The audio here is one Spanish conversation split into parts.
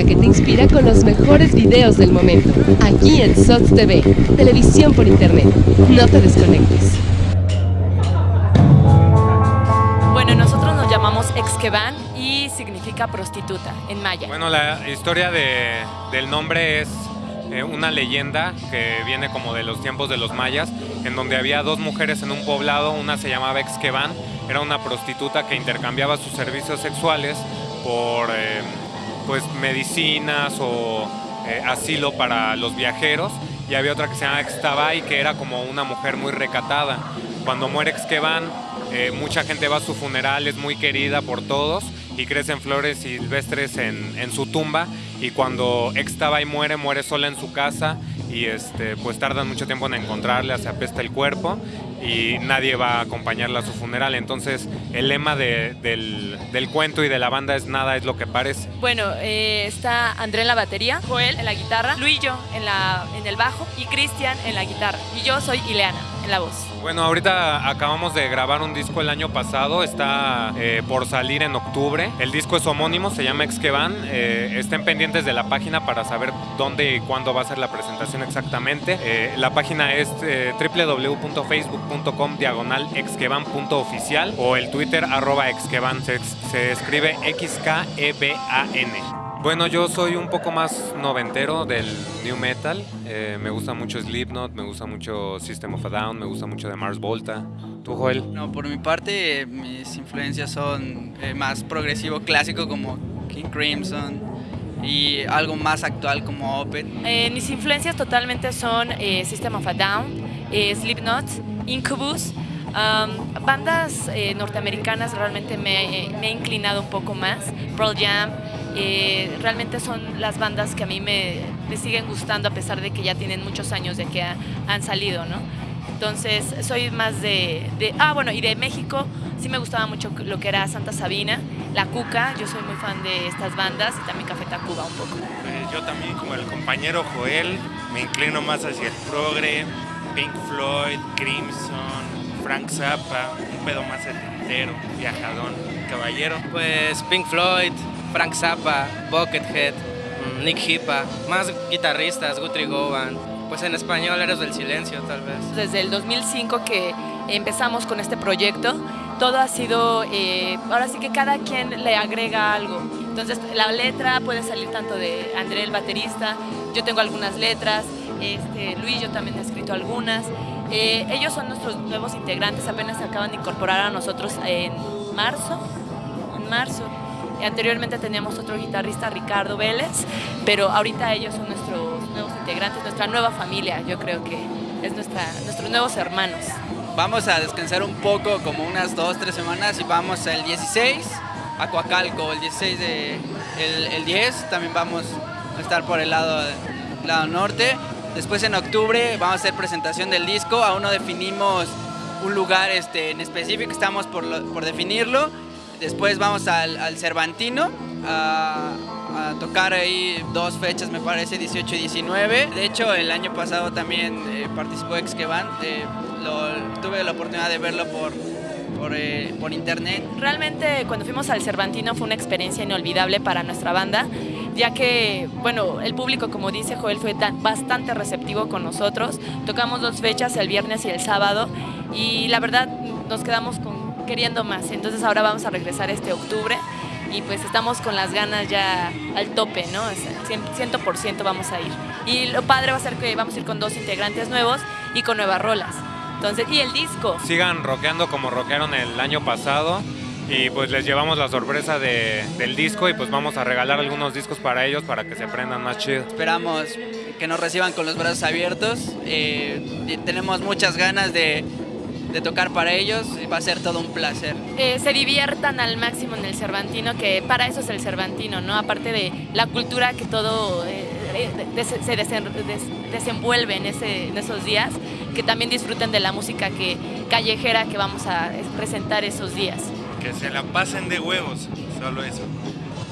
música que te inspira con los mejores videos del momento. Aquí en SOTS TV, televisión por internet. No te desconectes. Bueno, nosotros nos llamamos Exqueban y significa prostituta en maya. Bueno, la historia de- del nombre es eh, una leyenda que viene como de los tiempos de los mayas, en donde había dos mujeres en un poblado, una se llamaba Exqueban, era una prostituta que intercambiaba sus servicios sexuales por eh, pues medicinas o eh, asilo para los viajeros, y había otra que se llamaba Extabay, que era como una mujer muy recatada. Cuando muere Exqueban, eh, mucha gente va a su funeral, es muy querida por todos y crecen flores silvestres en, en su tumba. Y cuando Extabay muere, muere sola en su casa y este, pues tardan mucho tiempo en encontrarla, se apesta el cuerpo y nadie va a acompañarla a su funeral. Entonces, el lema de- del, del cuento y de la banda es nada es lo que parece. Bueno, eh, está André en la batería, Joel en la guitarra, Luillo en, la, en el bajo y Cristian en la guitarra. Y yo soy Ileana la voz. Bueno, ahorita acabamos de grabar un disco el año pasado, está eh, por salir en octubre. El disco es homónimo, se llama Exquevan. Eh, estén pendientes de la página para saber dónde y cuándo va a ser la presentación exactamente. Eh, la página es eh, www.facebook.com diagonal o el Twitter arroba exquevan. Se, se escribe X-K-E-B-A-N. Bueno, yo soy un poco más noventero del new metal. Eh, me gusta mucho Slipknot, me gusta mucho System of a Down, me gusta mucho de Mars Volta. ¿Tú, Joel? No, por mi parte, eh, mis influencias son eh, más progresivo clásico como King Crimson y algo más actual como Opeth. Eh, mis influencias totalmente son eh, System of a Down, eh, Slipknot, Incubus. um, bandas eh, norteamericanas realmente me, eh, me he inclinado un poco más. Pearl Jam, eh, realmente son las bandas que a mí me, me siguen gustando a pesar de que ya tienen muchos años de que ha- han salido, ¿no? Entonces soy más de, de- Ah, bueno, y de México sí me gustaba mucho lo que era Santa Sabina, La Cuca, yo soy muy fan de estas bandas y también Café Tacuba un poco. Pues yo también, como el compañero Joel, me inclino más hacia el progre, Pink Floyd, Crimson, Frank Zappa, un pedo más setentero, viajadón, caballero. Pues Pink Floyd, Frank Zappa, Buckethead, mm, Nick Hippa, más guitarristas, Guthrie Govan. Pues en español Eres del Silencio, tal vez. Desde el 2005 que empezamos con este proyecto, todo ha sido, eh, ahora sí que cada quien le agrega algo. Entonces la letra puede salir tanto de André el baterista, yo tengo algunas letras, este, Luis yo también he escrito algunas. Eh, ellos son nuestros nuevos integrantes, apenas se acaban de incorporar a nosotros en marzo, en marzo. Y Anteriormente teníamos otro guitarrista, Ricardo Vélez, pero ahorita ellos son nuestros nuevos integrantes, nuestra nueva familia, yo creo que es nuestra, nuestros nuevos hermanos. Vamos a descansar un poco, como unas dos, tres semanas y vamos el 16 a Coacalco, el 16 de... El, el 10 también vamos a estar por el lado, lado norte. Después en octubre vamos a hacer presentación del disco, aún no definimos un lugar este, en específico, estamos por, por definirlo. Después vamos al, al Cervantino a, tocar ahí dos fechas, me parece, 18 y 19. De hecho, el año pasado también eh, participó Exquevan. eh, lo- tuve la oportunidad de verlo por, eh, por internet. Realmente cuando fuimos al Cervantino fue una experiencia inolvidable para nuestra banda, ya que, bueno, el público, como dice Joel, fue tan- bastante receptivo con nosotros. Tocamos dos fechas, el viernes y el sábado, y la verdad nos quedamos con, queriendo más. Entonces ahora vamos a regresar este octubre y pues estamos con las ganas ya al tope, ¿no? O sea, cien- 100% vamos a ir. Y lo padre va a ser que vamos a ir con dos integrantes nuevos y con nuevas rolas. Entonces, y el disco. Sigan rockeando como rockearon el año pasado. Y pues les llevamos la sorpresa de- del disco y pues vamos a regalar algunos discos para ellos para que se prendan más chido. Esperamos que nos reciban con los brazos abiertos. eh, y tenemos muchas ganas de, de tocar para ellos y va a ser todo un placer. eh, se diviertan al máximo en el Cervantino, que para eso es el Cervantino, ¿no? Aparte de la cultura que todo eh, eh, se desen- des- desenvuelve en, ese, en esos días, que también disfruten de la música que, callejera que vamos a presentar esos días. Que se la pasen de huevos, solo eso.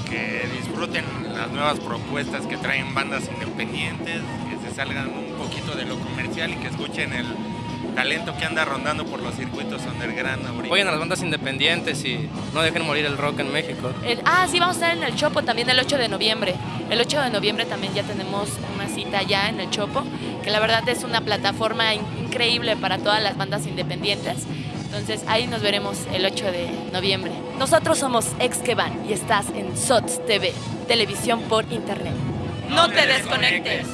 Que disfruten las nuevas propuestas que traen bandas independientes, que se salgan un poquito de lo comercial y que escuchen el talento que anda rondando por los circuitos underground ahorita. Apoyen a las bandas independientes y no dejen morir el rock en México. El- ah, sí, vamos a estar en el Chopo también el 8 de noviembre. El 8 de noviembre también ya tenemos una cita ya en el Chopo, que la verdad es una plataforma in- increíble para todas las bandas independientes. Entonces ahí nos veremos el 8 de noviembre. Nosotros somos Ex que Van y estás en SOTS TV, televisión por internet. No te desconectes.